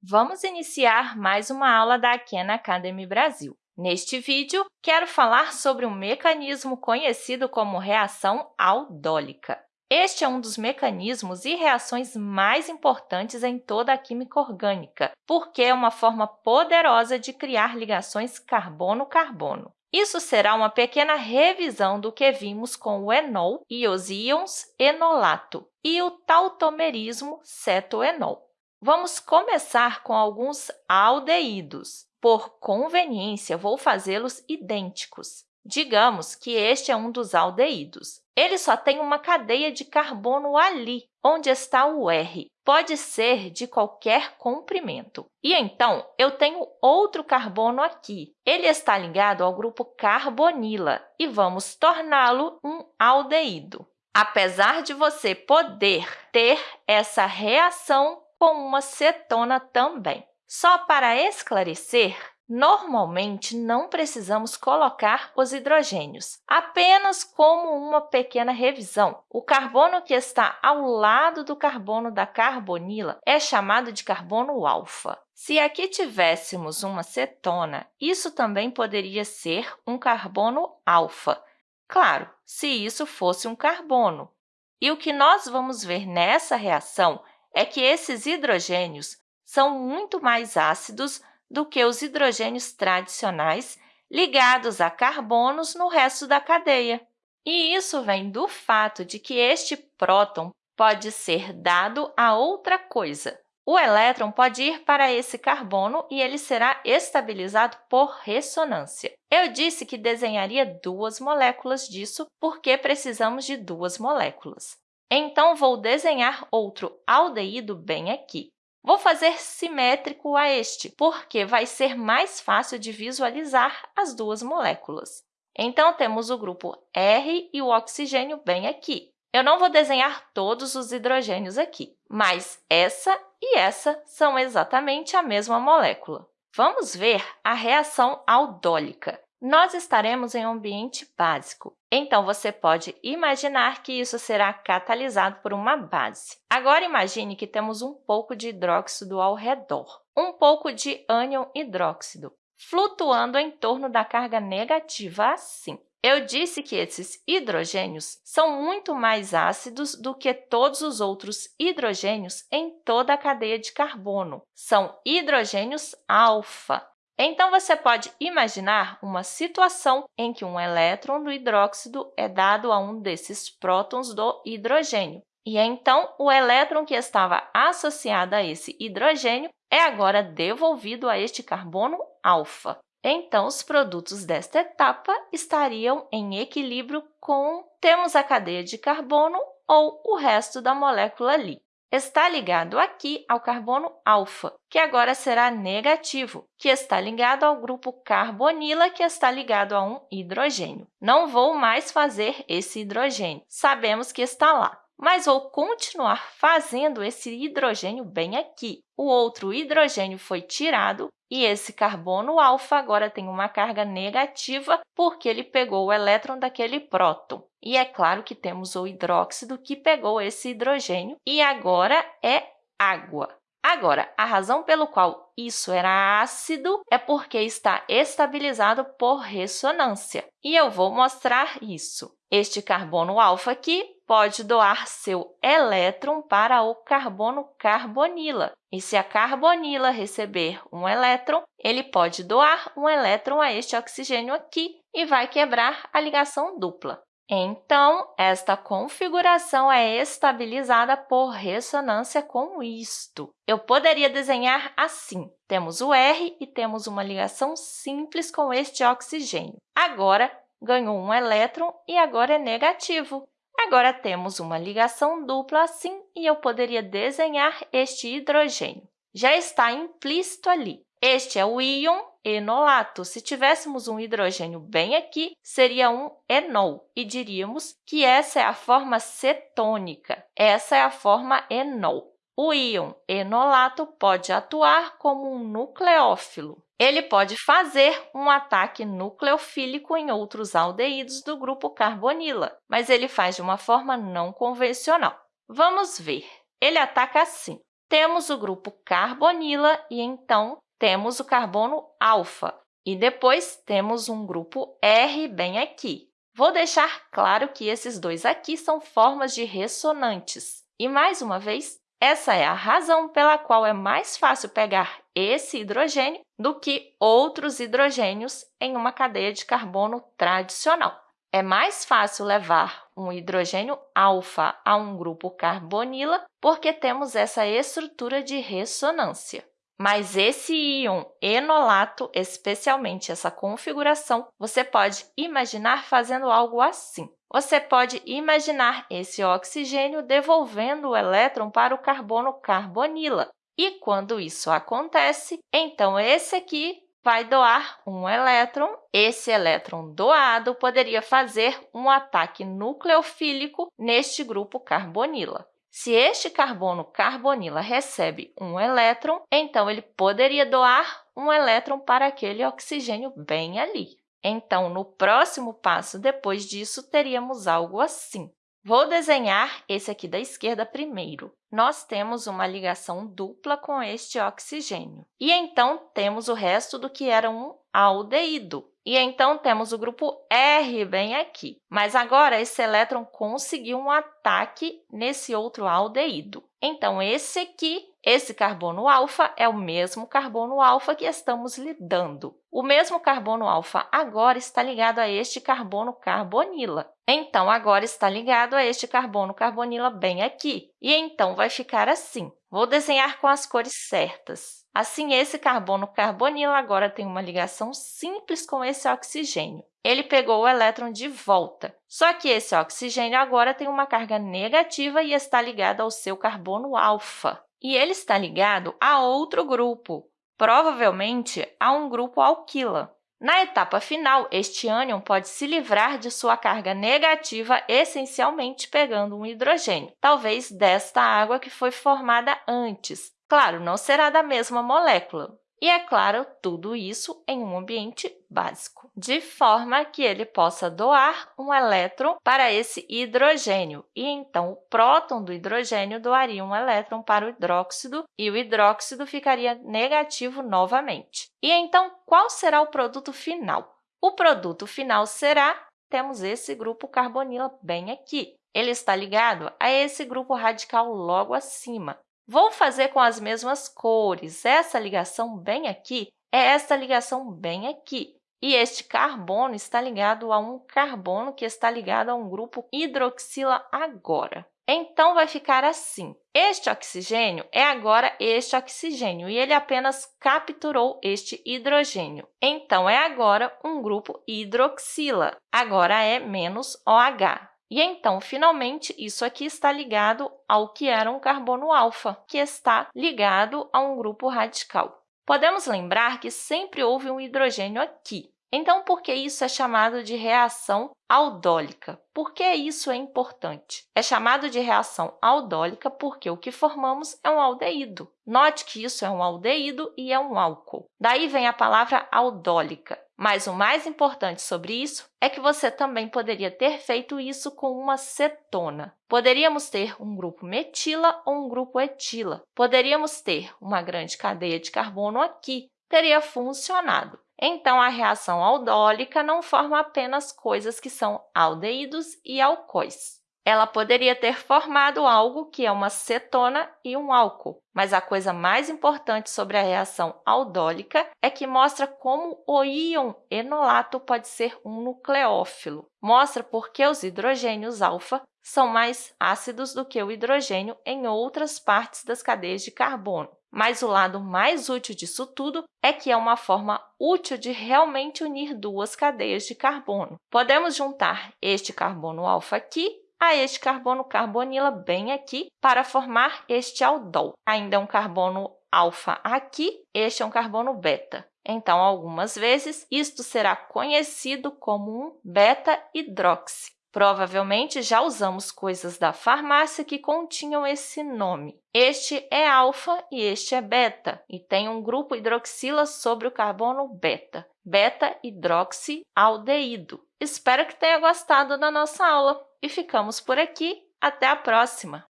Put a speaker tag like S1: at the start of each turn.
S1: Vamos iniciar mais uma aula da Khan Academy Brasil. Neste vídeo, quero falar sobre um mecanismo conhecido como reação aldólica. Este é um dos mecanismos e reações mais importantes em toda a química orgânica, porque é uma forma poderosa de criar ligações carbono-carbono. Isso será uma pequena revisão do que vimos com o enol e os íons enolato e o tautomerismo cetoenol. Vamos começar com alguns aldeídos. Por conveniência, vou fazê-los idênticos. Digamos que este é um dos aldeídos. Ele só tem uma cadeia de carbono ali, onde está o R. Pode ser de qualquer comprimento. E então, eu tenho outro carbono aqui. Ele está ligado ao grupo carbonila e vamos torná-lo um aldeído. Apesar de você poder ter essa reação com uma cetona também. Só para esclarecer, Normalmente, não precisamos colocar os hidrogênios, apenas como uma pequena revisão. O carbono que está ao lado do carbono da carbonila é chamado de carbono alfa. Se aqui tivéssemos uma cetona, isso também poderia ser um carbono alfa. Claro, se isso fosse um carbono. E o que nós vamos ver nessa reação é que esses hidrogênios são muito mais ácidos do que os hidrogênios tradicionais ligados a carbonos no resto da cadeia. E isso vem do fato de que este próton pode ser dado a outra coisa. O elétron pode ir para esse carbono e ele será estabilizado por ressonância. Eu disse que desenharia duas moléculas disso porque precisamos de duas moléculas. Então, vou desenhar outro aldeído bem aqui. Vou fazer simétrico a este, porque vai ser mais fácil de visualizar as duas moléculas. Então, temos o grupo R e o oxigênio bem aqui. Eu não vou desenhar todos os hidrogênios aqui, mas essa e essa são exatamente a mesma molécula. Vamos ver a reação aldólica nós estaremos em um ambiente básico. Então, você pode imaginar que isso será catalisado por uma base. Agora, imagine que temos um pouco de hidróxido ao redor, um pouco de ânion hidróxido, flutuando em torno da carga negativa assim. Eu disse que esses hidrogênios são muito mais ácidos do que todos os outros hidrogênios em toda a cadeia de carbono. São hidrogênios alfa. Então, você pode imaginar uma situação em que um elétron do hidróxido é dado a um desses prótons do hidrogênio. E então, o elétron que estava associado a esse hidrogênio é agora devolvido a este carbono alfa. Então, os produtos desta etapa estariam em equilíbrio com temos a cadeia de carbono ou o resto da molécula ali está ligado aqui ao carbono alfa, que agora será negativo, que está ligado ao grupo carbonila, que está ligado a um hidrogênio. Não vou mais fazer esse hidrogênio, sabemos que está lá mas vou continuar fazendo esse hidrogênio bem aqui. O outro hidrogênio foi tirado e esse carbono alfa agora tem uma carga negativa porque ele pegou o elétron daquele próton. E é claro que temos o hidróxido que pegou esse hidrogênio e agora é água. Agora, a razão pelo qual isso era ácido é porque está estabilizado por ressonância. E eu vou mostrar isso. Este carbono alfa aqui pode doar seu elétron para o carbono carbonila. E se a carbonila receber um elétron, ele pode doar um elétron a este oxigênio aqui e vai quebrar a ligação dupla. Então, esta configuração é estabilizada por ressonância com isto. Eu poderia desenhar assim. Temos o R e temos uma ligação simples com este oxigênio. Agora, ganhou um elétron e agora é negativo. Agora, temos uma ligação dupla assim e eu poderia desenhar este hidrogênio. Já está implícito ali. Este é o íon enolato. Se tivéssemos um hidrogênio bem aqui, seria um enol, e diríamos que essa é a forma cetônica. Essa é a forma enol. O íon enolato pode atuar como um nucleófilo. Ele pode fazer um ataque nucleofílico em outros aldeídos do grupo carbonila, mas ele faz de uma forma não convencional. Vamos ver. Ele ataca assim. temos o grupo carbonila e, então, temos o carbono alfa. E depois temos um grupo R bem aqui. Vou deixar claro que esses dois aqui são formas de ressonantes. E, mais uma vez, essa é a razão pela qual é mais fácil pegar esse hidrogênio do que outros hidrogênios em uma cadeia de carbono tradicional. É mais fácil levar um hidrogênio alfa a um grupo carbonila porque temos essa estrutura de ressonância. Mas esse íon enolato, especialmente essa configuração, você pode imaginar fazendo algo assim. Você pode imaginar esse oxigênio devolvendo o elétron para o carbono carbonila. E quando isso acontece, então esse aqui vai doar um elétron. Esse elétron doado poderia fazer um ataque nucleofílico neste grupo carbonila. Se este carbono carbonila recebe um elétron, então ele poderia doar um elétron para aquele oxigênio bem ali. Então, no próximo passo, depois disso, teríamos algo assim. Vou desenhar esse aqui da esquerda primeiro. Nós temos uma ligação dupla com este oxigênio. E então, temos o resto do que era um aldeído. E então, temos o grupo R bem aqui. Mas agora, esse elétron conseguiu um ataque nesse outro aldeído. Então, esse aqui, esse carbono alfa, é o mesmo carbono alfa que estamos lidando. O mesmo carbono alfa agora está ligado a este carbono carbonila. Então, agora está ligado a este carbono carbonila bem aqui. E então, vai ficar assim. Vou desenhar com as cores certas. Assim, esse carbono carbonila agora tem uma ligação simples com esse oxigênio. Ele pegou o elétron de volta. Só que esse oxigênio agora tem uma carga negativa e está ligado ao seu carbono alfa. E ele está ligado a outro grupo, provavelmente a um grupo alquila. Na etapa final, este ânion pode se livrar de sua carga negativa, essencialmente pegando um hidrogênio, talvez desta água que foi formada antes. Claro, não será da mesma molécula, e, é claro, tudo isso em um ambiente básico, de forma que ele possa doar um elétron para esse hidrogênio, e então o próton do hidrogênio doaria um elétron para o hidróxido, e o hidróxido ficaria negativo novamente. E então, qual será o produto final? O produto final será, temos esse grupo carbonila bem aqui. Ele está ligado a esse grupo radical logo acima. Vou fazer com as mesmas cores. Essa ligação bem aqui é esta ligação bem aqui. E este carbono está ligado a um carbono que está ligado a um grupo hidroxila agora. Então, vai ficar assim. Este oxigênio é agora este oxigênio e ele apenas capturou este hidrogênio. Então, é agora um grupo hidroxila. Agora é menos OH. E então, finalmente, isso aqui está ligado ao que era um carbono alfa, que está ligado a um grupo radical. Podemos lembrar que sempre houve um hidrogênio aqui. Então, por que isso é chamado de reação aldólica? Por que isso é importante? É chamado de reação aldólica porque o que formamos é um aldeído. Note que isso é um aldeído e é um álcool. Daí vem a palavra aldólica. Mas o mais importante sobre isso é que você também poderia ter feito isso com uma cetona. Poderíamos ter um grupo metila ou um grupo etila. Poderíamos ter uma grande cadeia de carbono aqui. Teria funcionado. Então, a reação aldólica não forma apenas coisas que são aldeídos e alcoóis. Ela poderia ter formado algo que é uma cetona e um álcool, mas a coisa mais importante sobre a reação aldólica é que mostra como o íon enolato pode ser um nucleófilo. Mostra por que os hidrogênios alfa são mais ácidos do que o hidrogênio em outras partes das cadeias de carbono. Mas o lado mais útil disso tudo é que é uma forma útil de realmente unir duas cadeias de carbono. Podemos juntar este carbono alfa aqui a este carbono carbonila bem aqui para formar este aldol. Ainda é um carbono alfa aqui, este é um carbono beta. Então, algumas vezes, isto será conhecido como um beta-hidroxi. Provavelmente já usamos coisas da farmácia que continham esse nome. Este é alfa e este é beta, e tem um grupo hidroxila sobre o carbono beta, beta-hidroxialdeído. Espero que tenha gostado da nossa aula e ficamos por aqui. Até a próxima!